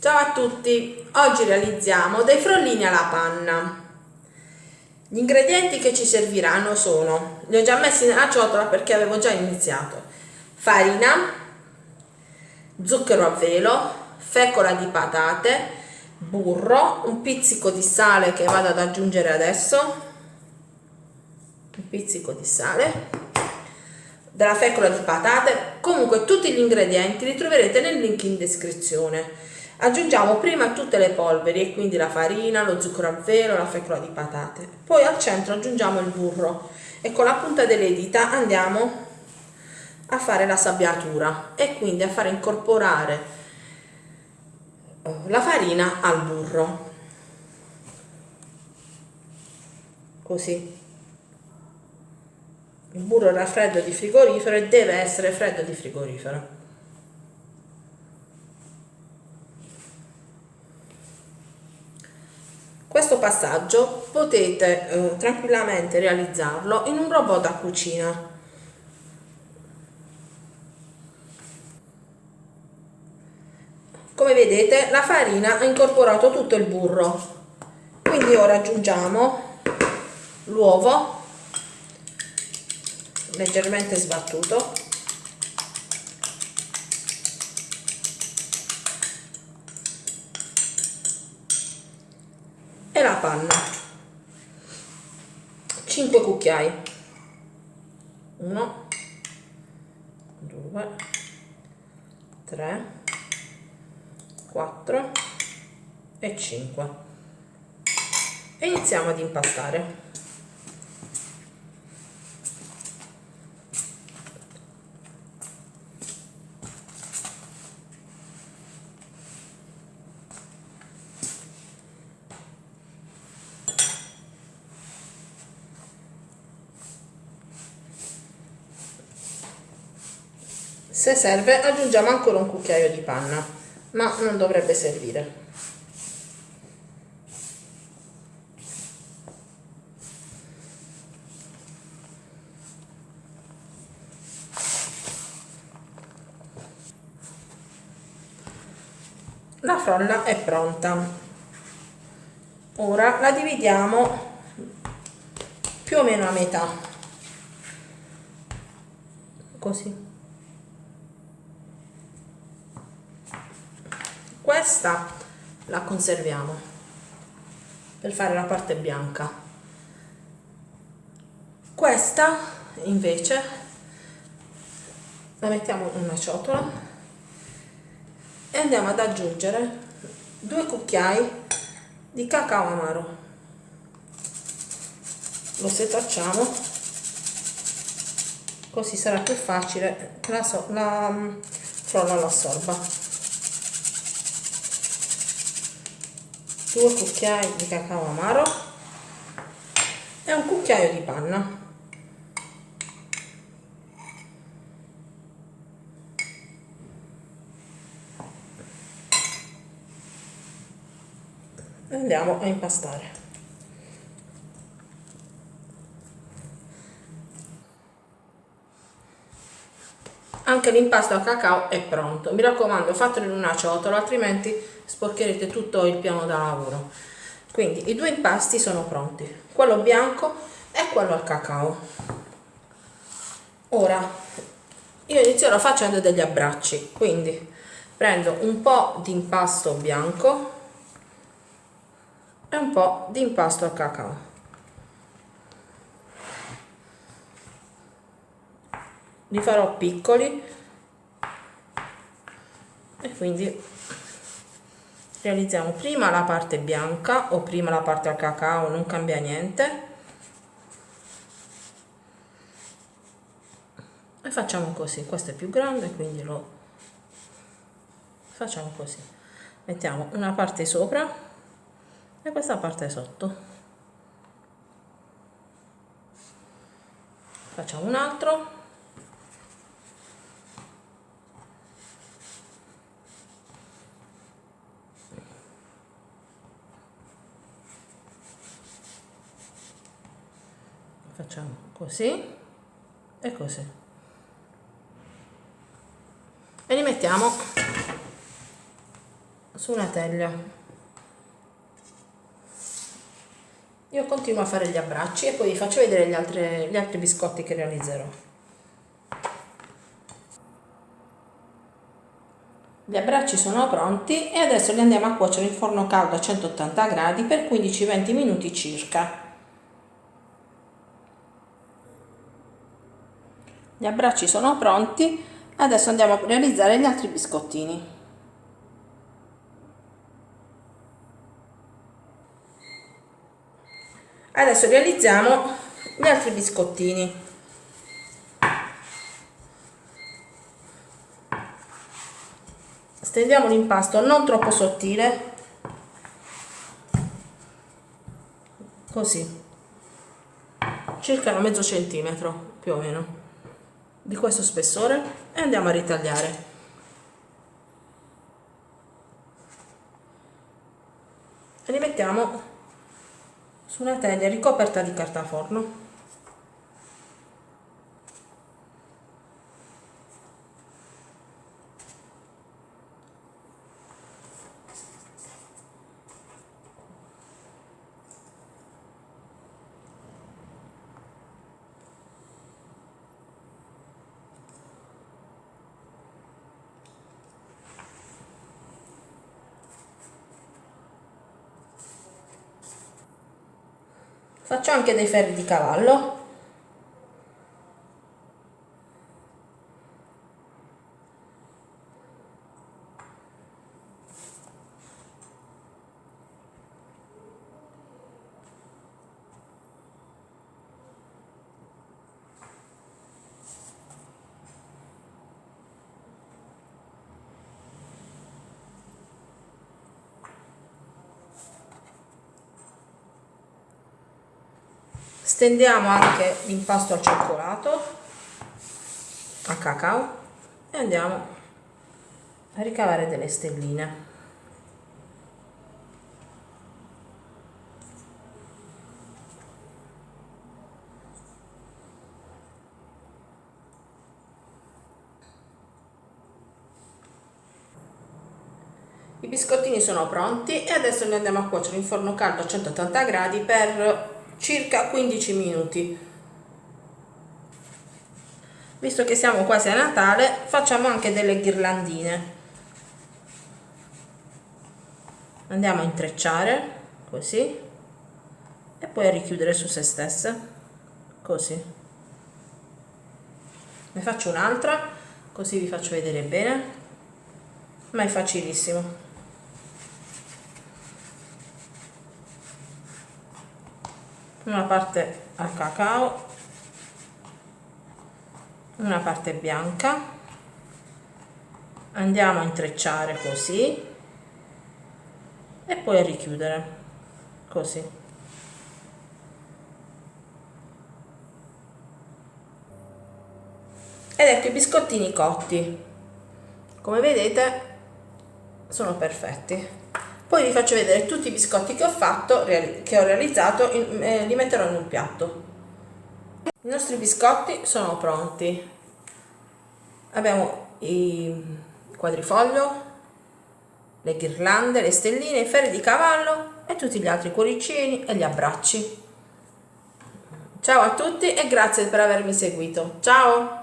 Ciao a tutti, oggi realizziamo dei frollini alla panna. Gli ingredienti che ci serviranno sono, li ho già messi nella ciotola perché avevo già iniziato, farina, zucchero a velo, fecola di patate, burro, un pizzico di sale che vado ad aggiungere adesso, un pizzico di sale, della fecola di patate, comunque tutti gli ingredienti li troverete nel link in descrizione. Aggiungiamo prima tutte le polveri e quindi la farina, lo zucchero a velo, la fecola di patate. Poi al centro aggiungiamo il burro e con la punta delle dita andiamo a fare la sabbiatura e quindi a fare incorporare eh, la farina al burro. Così. Il burro era freddo di frigorifero e deve essere freddo di frigorifero. Questo passaggio potete eh, tranquillamente realizzarlo in un robot da cucina. Come vedete la farina ha incorporato tutto il burro, quindi ora aggiungiamo l'uovo leggermente sbattuto e la panna 5 cucchiai. 1 2 3 4 e 5 e iniziamo ad impastare se serve aggiungiamo ancora un cucchiaio di panna ma non dovrebbe servire. La frolla è pronta. Ora la dividiamo più o meno a metà. Così questa la conserviamo per fare la parte bianca. Questa invece la mettiamo in una ciotola e andiamo ad aggiungere due cucchiai di cacao amaro. Lo setacciamo così sarà più facile che la, so la mm, frolla lo assorba 2 cucchiai di cacao amaro e un cucchiaio di panna. Andiamo a impastare. Anche l'impasto a cacao è pronto. Mi raccomando fatelo in una ciotola altrimenti sporcherete tutto il piano da lavoro. Quindi i due impasti sono pronti. Quello bianco e quello al cacao. Ora io inizierò facendo degli abbracci. Quindi prendo un po' di impasto bianco e un po' di impasto al cacao. Li farò piccoli e quindi realizziamo prima la parte bianca o prima la parte al cacao non cambia niente. E facciamo così questo è più grande quindi lo facciamo così. Mettiamo una parte sopra e questa parte sotto. Facciamo un altro facciamo così e così. E li mettiamo su una teglia. Io continuo a fare gli abbracci e poi vi faccio vedere gli altri, gli altri biscotti che realizzerò. Gli abbracci sono pronti e adesso li andiamo a cuocere in forno caldo a 180 gradi per 15-20 minuti circa. Gli abbracci sono pronti, adesso andiamo a realizzare gli altri biscottini. Adesso realizziamo gli altri biscottini. stendiamo l'impasto non troppo sottile così circa mezzo centimetro più o meno di questo spessore e andiamo a ritagliare. E li mettiamo su una teglia ricoperta di carta forno faccio anche dei ferri di cavallo stendiamo anche l'impasto al cioccolato a cacao e andiamo a ricavare delle stelline. I biscottini sono pronti e adesso li andiamo a cuocere in forno caldo a 180 gradi per circa 15 minuti. Visto che siamo quasi a Natale facciamo anche delle ghirlandine. Andiamo a intrecciare così e poi a richiudere su se stesse così. Ne faccio un'altra così vi faccio vedere bene. Ma è facilissimo una parte al cacao. Una parte bianca. Andiamo a intrecciare così. E poi a richiudere così. Ed ecco i biscottini cotti. Come vedete sono perfetti poi vi faccio vedere tutti i biscotti che ho fatto che ho realizzato eh, li metterò in un piatto. I nostri biscotti sono pronti. Abbiamo i quadrifoglio le ghirlande, le stelline, i ferri di cavallo e tutti gli altri cuoricini e gli abbracci. Ciao a tutti e grazie per avermi seguito. Ciao